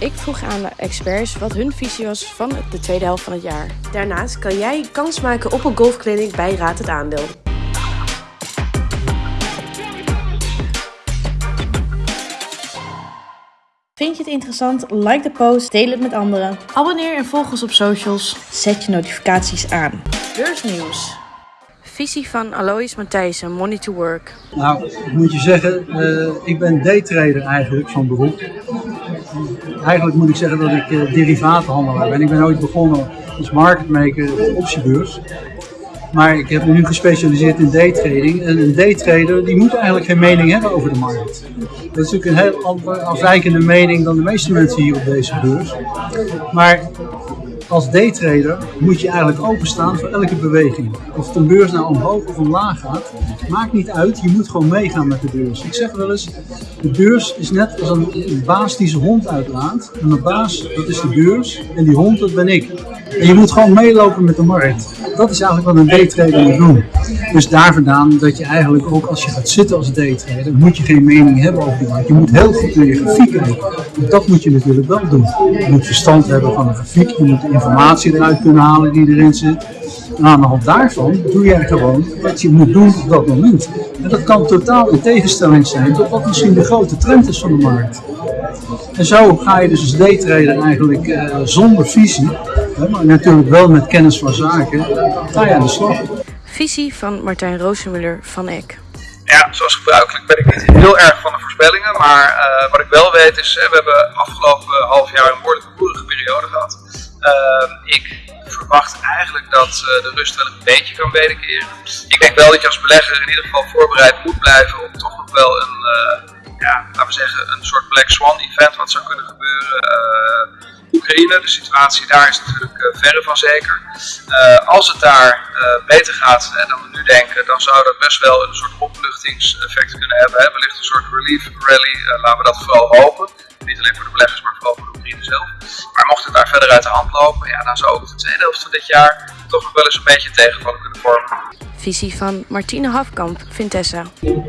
Ik vroeg aan de experts wat hun visie was van de tweede helft van het jaar. Daarnaast kan jij kans maken op een golfclinic bij Raad het Aandeel. Vind je het interessant? Like de post, deel het met anderen. Abonneer en volg ons op socials. Zet je notificaties aan. Beursnieuws. Visie van Alois Matthijssen, Money to Work. Nou, ik moet je zeggen, uh, ik ben daytrader eigenlijk van beroep. Eigenlijk moet ik zeggen dat ik uh, derivatenhandelaar ben. Ik ben ooit begonnen als marketmaker op de optiebeurs. Maar ik heb me nu gespecialiseerd in daytrading. En een daytrader die moet eigenlijk geen mening hebben over de markt. Dat is natuurlijk een heel andere, afwijkende mening dan de meeste mensen hier op deze beurs. Maar als daytrader moet je eigenlijk openstaan voor elke beweging. Of een beurs nou omhoog of omlaag gaat, maakt niet uit. Je moet gewoon meegaan met de beurs. Ik zeg wel eens, de beurs is net als een baas die zijn hond uitlaat. En de baas, dat is de beurs. En die hond, dat ben ik. En je moet gewoon meelopen met de markt. Dat is eigenlijk wat een daytrader moet doen. Dus daar vandaan dat je eigenlijk ook als je gaat zitten als daytrader, moet je geen mening hebben over die markt. Je moet heel goed naar je grafiek kijken. Dat moet je natuurlijk wel doen. Je moet verstand hebben van de grafiek. Je moet de informatie eruit kunnen halen die erin zit. En aan de hand daarvan doe jij gewoon wat je moet doen op dat moment. En dat kan totaal in tegenstelling zijn tot wat misschien de grote trend is van de markt. En zo ga je dus als daytrader eigenlijk uh, zonder visie, maar natuurlijk wel met kennis van zaken, ga je aan de slag. Visie van Martijn Roosemuller van Eck. Ja, zoals gebruikelijk ben ik niet heel erg van de voorspellingen, maar uh, wat ik wel weet is, we hebben afgelopen half jaar een behoorlijke boerige periode gehad. Uh, ik verwacht eigenlijk dat uh, de rust wel een beetje kan wederkeren. Ik denk wel dat je als belegger in ieder geval voorbereid moet blijven op toch nog wel een ja, laten we zeggen, een soort Black Swan event wat zou kunnen gebeuren. Oekraïne, de situatie daar is natuurlijk uh, verre van zeker. Uh, als het daar beter gaat dan we nu denken, dan zou dat best wel een soort opluchtingseffect kunnen hebben. Hè? Wellicht een soort relief rally, laten we dat vooral hopen. Niet alleen voor de beleggers, maar vooral voor de Oekraïne zelf. Maar mocht het daar verder uit de hand lopen, ja, dan zou ook de tweede helft van dit jaar toch nog wel eens een beetje tegenvallen kunnen vormen visie van Martine Hafkamp, Vintessa.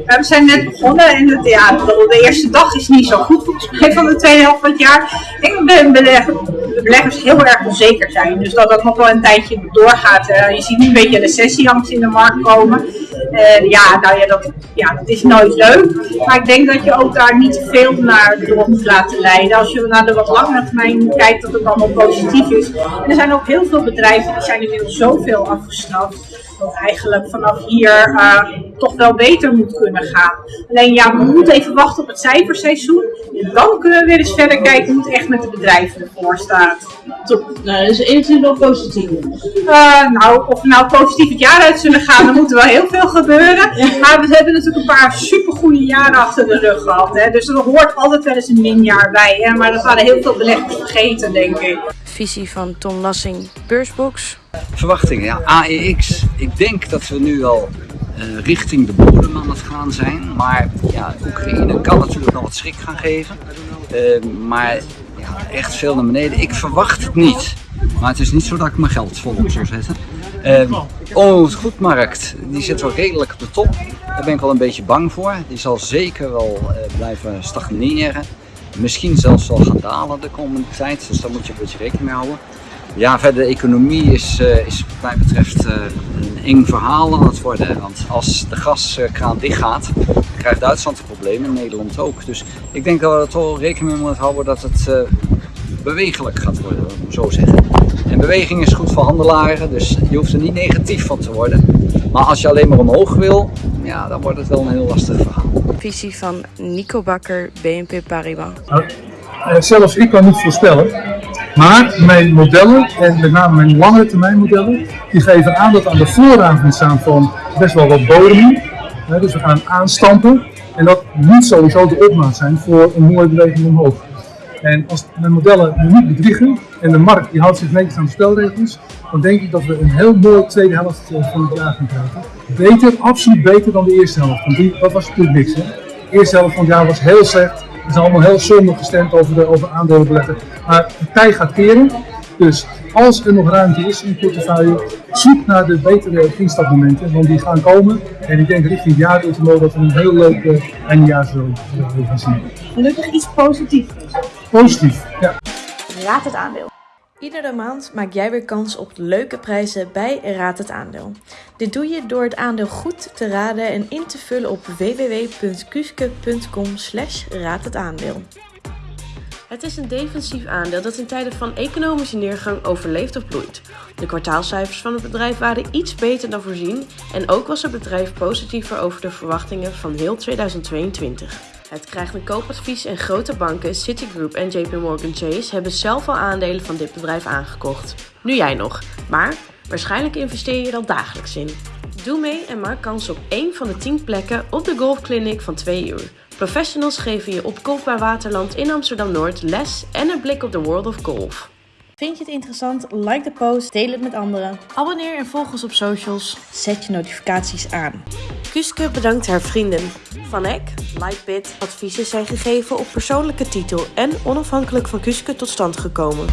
we zijn net begonnen en het, ja, de eerste dag is niet zo goed volgens mij van de tweede helft van het jaar. Ik ben belegger, de beleggers heel erg onzeker zijn. Dus dat dat nog wel een tijdje doorgaat. Uh, je ziet nu een beetje recessieangst in de markt komen. Uh, ja, nou ja dat, ja, dat is nooit leuk. Maar ik denk dat je ook daar niet te veel naar door moet laten leiden. Als je naar de wat langere termijn kijkt, dat het allemaal positief is. En er zijn ook heel veel bedrijven die zijn inmiddels zoveel afgestraft dat eigenlijk vanaf hier uh, toch wel beter moet kunnen gaan. Alleen ja, we moeten even wachten op het cijferseizoen. En dan kunnen we weer eens verder kijken hoe het echt met de bedrijven ervoor staat. Top. Nou, dus enigszins wel positief. Uh, nou, of we nou positief het jaar uit zullen gaan, dan moet er wel heel veel gebeuren. Maar we hebben natuurlijk een paar supergoeie jaren achter de rug gehad. Hè. Dus er hoort altijd wel eens een minjaar bij. Hè. Maar dat hadden heel veel beleggers vergeten, denk ik. Visie van Tom Lassing, Beursbox. Verwachtingen, ja, AEX. Ik denk dat we nu al uh, richting de bodem aan het gaan zijn. Maar ja, Oekraïne kan natuurlijk nog wat schrik gaan geven. Uh, maar ja, echt veel naar beneden. Ik verwacht het niet. Maar het is niet zo dat ik mijn geld volop zou zetten. Uh, oh, goedmarkt, die zit wel redelijk op de top. Daar ben ik wel een beetje bang voor. Die zal zeker wel blijven stagneren. Misschien zelfs wel gaan dalen de komende tijd. Dus daar moet je een beetje rekening mee houden. Ja, verder de economie is, uh, is wat mij betreft uh, een eng verhaal aan het worden. Want als de gaskraan dicht gaat, krijgt Duitsland een probleem en Nederland ook. Dus ik denk dat we er toch rekening mee moeten houden dat het uh, bewegelijk gaat worden, om zo zeggen. En beweging is goed voor handelaren, dus je hoeft er niet negatief van te worden. Maar als je alleen maar omhoog wil, ja, dan wordt het wel een heel lastig verhaal. Visie van Nico Bakker, BNP Paribas. Nou, zelfs ik kan niet voorspellen. Maar mijn modellen, en met name mijn lange termijn modellen, die geven aan dat aan de vooravond staan van best wel wat bodem. Dus we gaan aanstampen. En dat moet sowieso de opmaat zijn voor een mooie beweging omhoog. En als mijn modellen niet bedriegen en de markt die houdt zich netjes aan de spelregels, dan denk ik dat we een heel mooi tweede helft eh, van het jaar gaan krijgen. Beter, absoluut beter dan de eerste helft. Want die, dat was natuurlijk niks. Hè? De eerste helft van het jaar was heel slecht. Het is allemaal heel zonde gestemd over, de, over aandelenbeleggen. Maar de tij gaat keren. Dus als er nog ruimte is in je portefeuille, zoek naar de betere instapmomenten, want die gaan komen. En ik denk richting het jaarultimo dat we een heel leuk uh, eindejaar zullen gaan zien. Gelukkig iets positiefs. Positief, ja. Raad het aandeel. Iedere maand maak jij weer kans op leuke prijzen bij Raad het Aandeel. Dit doe je door het aandeel goed te raden en in te vullen op www.kuske.com slash aandeel. Het is een defensief aandeel dat in tijden van economische neergang overleeft of bloeit. De kwartaalcijfers van het bedrijf waren iets beter dan voorzien en ook was het bedrijf positiever over de verwachtingen van heel 2022. Het krijgt een koopadvies en grote banken, Citigroup en JP Morgan Chase, hebben zelf al aandelen van dit bedrijf aangekocht. Nu jij nog, maar waarschijnlijk investeer je er al dagelijks in. Doe mee en maak kans op één van de 10 plekken op de golfclinic van 2 uur. Professionals geven je op Golfbaar Waterland in Amsterdam-Noord les en een blik op de world of golf. Vind je het interessant? Like de post, deel het met anderen. Abonneer en volg ons op socials. Zet je notificaties aan. Kuske bedankt haar vrienden. Van Eck, Lightbit, adviezen zijn gegeven op persoonlijke titel en onafhankelijk van Kuske tot stand gekomen.